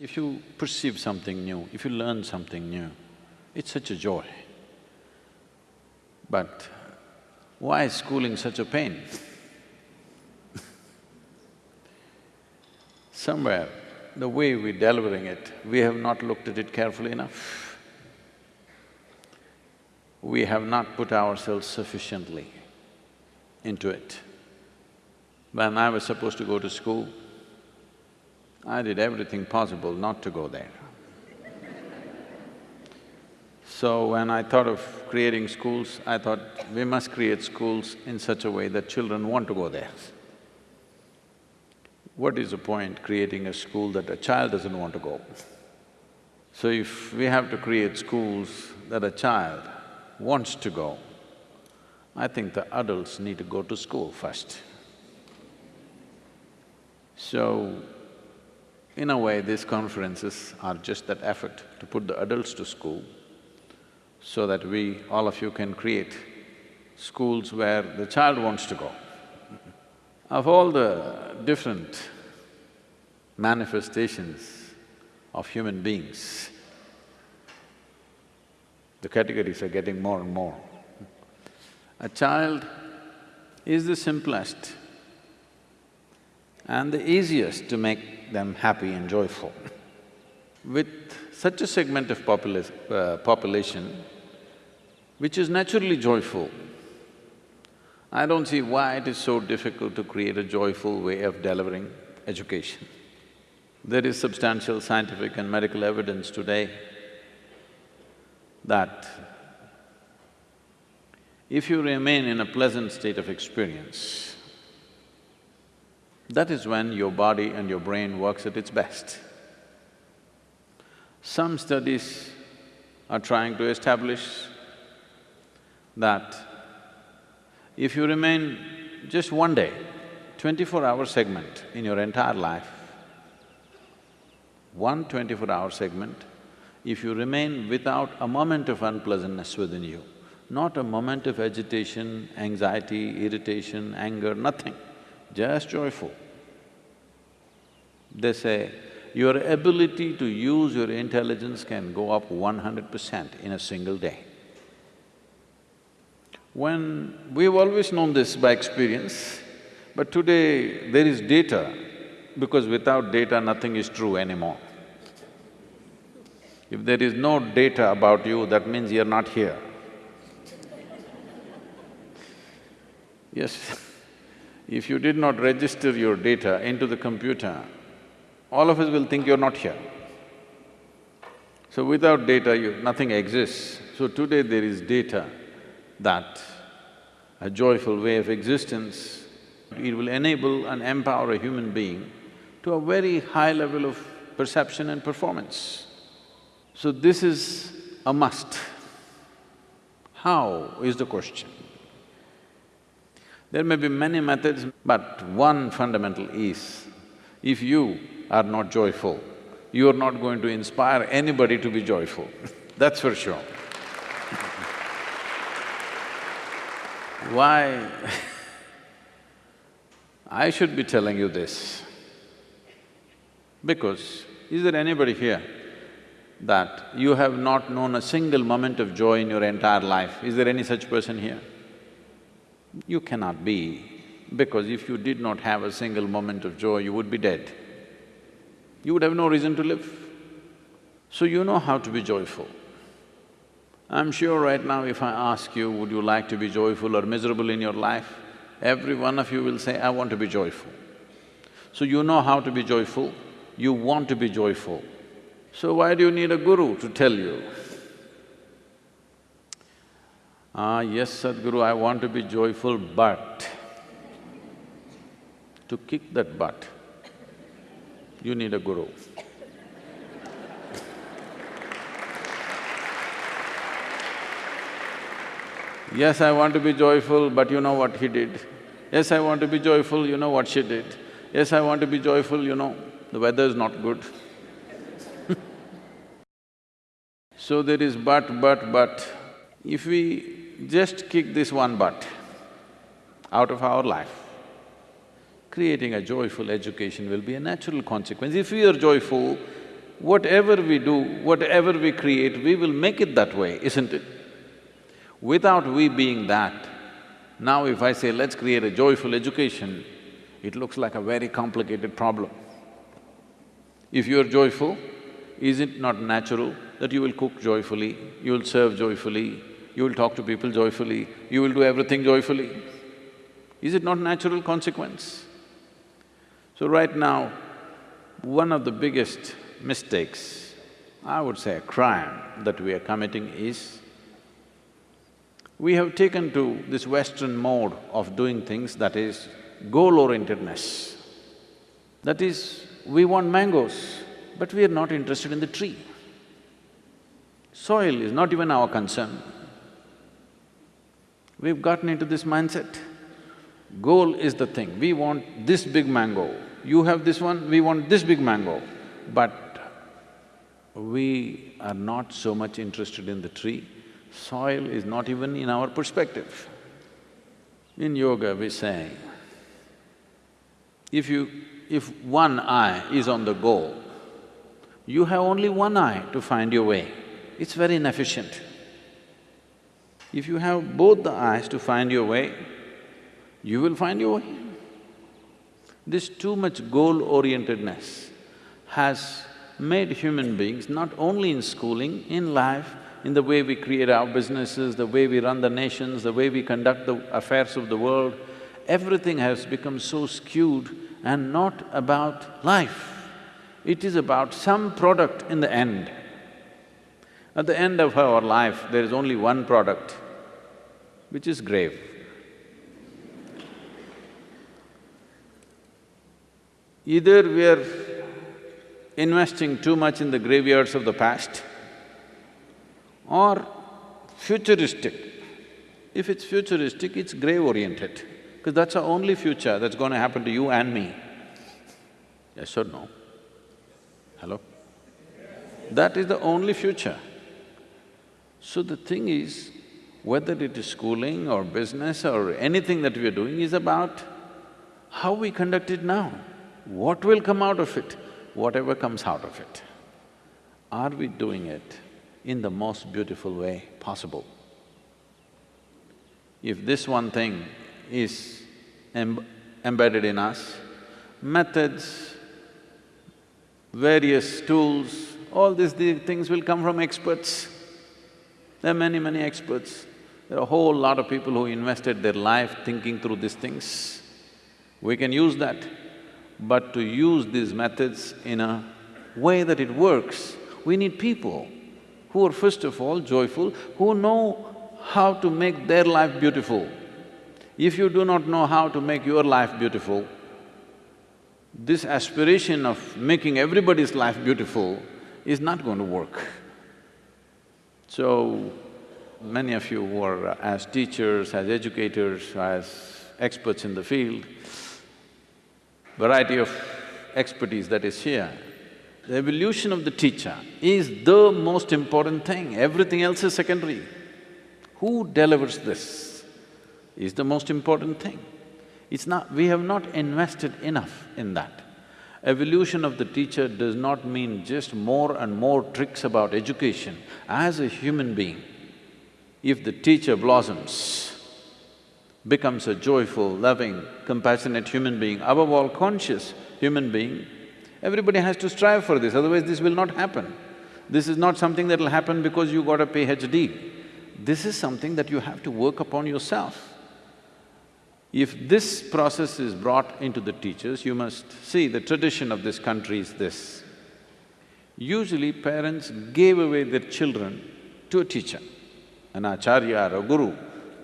If you perceive something new, if you learn something new, it's such a joy. But why is schooling such a pain? Somewhere, the way we're delivering it, we have not looked at it carefully enough. We have not put ourselves sufficiently into it. When I was supposed to go to school, I did everything possible not to go there. So when I thought of creating schools, I thought we must create schools in such a way that children want to go there. What is the point creating a school that a child doesn't want to go? So if we have to create schools that a child wants to go, I think the adults need to go to school first. So, in a way, these conferences are just that effort to put the adults to school so that we, all of you can create schools where the child wants to go. Of all the different manifestations of human beings, the categories are getting more and more. A child is the simplest and the easiest to make them happy and joyful. With such a segment of uh, population, which is naturally joyful, I don't see why it is so difficult to create a joyful way of delivering education. There is substantial scientific and medical evidence today that if you remain in a pleasant state of experience, that is when your body and your brain works at its best. Some studies are trying to establish that if you remain just one day, twenty-four hour segment in your entire life, one twenty-four hour segment, if you remain without a moment of unpleasantness within you, not a moment of agitation, anxiety, irritation, anger, nothing, just joyful. They say, your ability to use your intelligence can go up one hundred percent in a single day. When… we've always known this by experience, but today there is data, because without data nothing is true anymore. If there is no data about you, that means you're not here. Yes, if you did not register your data into the computer, all of us will think you're not here. So without data, you, nothing exists. So today there is data that a joyful way of existence, it will enable and empower a human being to a very high level of perception and performance. So this is a must. How is the question? There may be many methods, but one fundamental is, if you are not joyful, you are not going to inspire anybody to be joyful, that's for sure. Why I should be telling you this? Because is there anybody here that you have not known a single moment of joy in your entire life? Is there any such person here? You cannot be, because if you did not have a single moment of joy, you would be dead you would have no reason to live. So you know how to be joyful. I'm sure right now if I ask you, would you like to be joyful or miserable in your life, every one of you will say, I want to be joyful. So you know how to be joyful, you want to be joyful. So why do you need a guru to tell you? Ah, yes, Sadhguru, I want to be joyful, but to kick that butt, you need a guru. Yes, I want to be joyful, but you know what he did. Yes, I want to be joyful, you know what she did. Yes, I want to be joyful, you know, the weather is not good. so there is but, but, but. If we just kick this one butt out of our life, creating a joyful education will be a natural consequence. If we are joyful, whatever we do, whatever we create, we will make it that way, isn't it? Without we being that, now if I say, let's create a joyful education, it looks like a very complicated problem. If you're joyful, is it not natural that you will cook joyfully, you will serve joyfully, you will talk to people joyfully, you will do everything joyfully? Is it not natural consequence? So right now, one of the biggest mistakes, I would say a crime that we are committing is, we have taken to this Western mode of doing things that is goal-orientedness. That is, we want mangoes, but we are not interested in the tree. Soil is not even our concern. We've gotten into this mindset. Goal is the thing, we want this big mango, you have this one, we want this big mango. But we are not so much interested in the tree, soil is not even in our perspective. In yoga we say, if you… if one eye is on the goal, you have only one eye to find your way. It's very inefficient. If you have both the eyes to find your way, you will find your way. This too much goal-orientedness has made human beings, not only in schooling, in life, in the way we create our businesses, the way we run the nations, the way we conduct the affairs of the world, everything has become so skewed and not about life. It is about some product in the end. At the end of our life, there is only one product, which is grave. Either we are investing too much in the graveyards of the past or futuristic. If it's futuristic, it's grave-oriented, because that's the only future that's going to happen to you and me. Yes or no? Hello? That is the only future. So the thing is, whether it is schooling or business or anything that we are doing is about how we conduct it now. What will come out of it? Whatever comes out of it. Are we doing it in the most beautiful way possible? If this one thing is em embedded in us, methods, various tools, all these things will come from experts. There are many, many experts. There are a whole lot of people who invested their life thinking through these things. We can use that but to use these methods in a way that it works, we need people who are first of all joyful, who know how to make their life beautiful. If you do not know how to make your life beautiful, this aspiration of making everybody's life beautiful is not going to work. So, many of you who are as teachers, as educators, as experts in the field, variety of expertise that is here, the evolution of the teacher is the most important thing, everything else is secondary. Who delivers this is the most important thing. It's not… we have not invested enough in that. Evolution of the teacher does not mean just more and more tricks about education. As a human being, if the teacher blossoms, becomes a joyful, loving, compassionate human being, above all conscious human being, everybody has to strive for this, otherwise this will not happen. This is not something that'll happen because you got a PhD. This is something that you have to work upon yourself. If this process is brought into the teachers, you must see the tradition of this country is this. Usually parents gave away their children to a teacher, an acharya or a guru,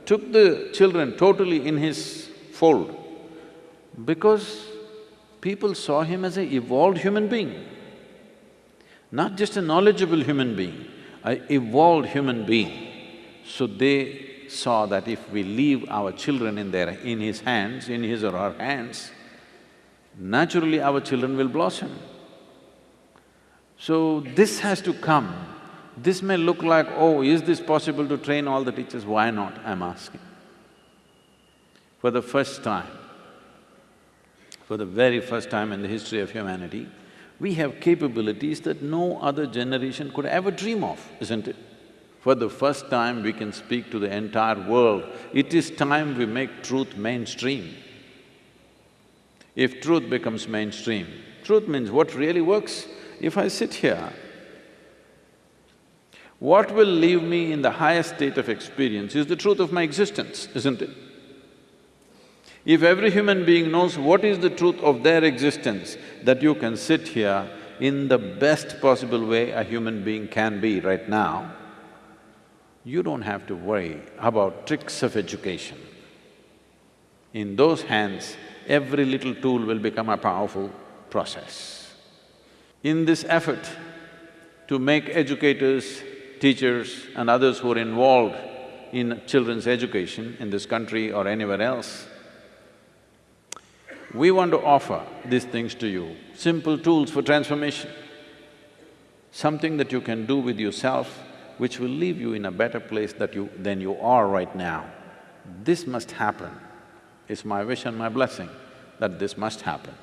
took the children totally in his fold because people saw him as a evolved human being, not just a knowledgeable human being, a evolved human being. So they saw that if we leave our children in their… in his hands, in his or her hands, naturally our children will blossom. So this has to come this may look like, oh, is this possible to train all the teachers? Why not, I'm asking. For the first time, for the very first time in the history of humanity, We have capabilities that no other generation could ever dream of, isn't it? For the first time, we can speak to the entire world. It is time we make truth mainstream. If truth becomes mainstream, truth means what really works. If I sit here, what will leave me in the highest state of experience is the truth of my existence, isn't it? If every human being knows what is the truth of their existence, that you can sit here in the best possible way a human being can be right now, you don't have to worry about tricks of education. In those hands, every little tool will become a powerful process. In this effort to make educators, teachers and others who are involved in children's education in this country or anywhere else, we want to offer these things to you, simple tools for transformation. Something that you can do with yourself which will leave you in a better place that you… than you are right now. This must happen. It's my wish and my blessing that this must happen.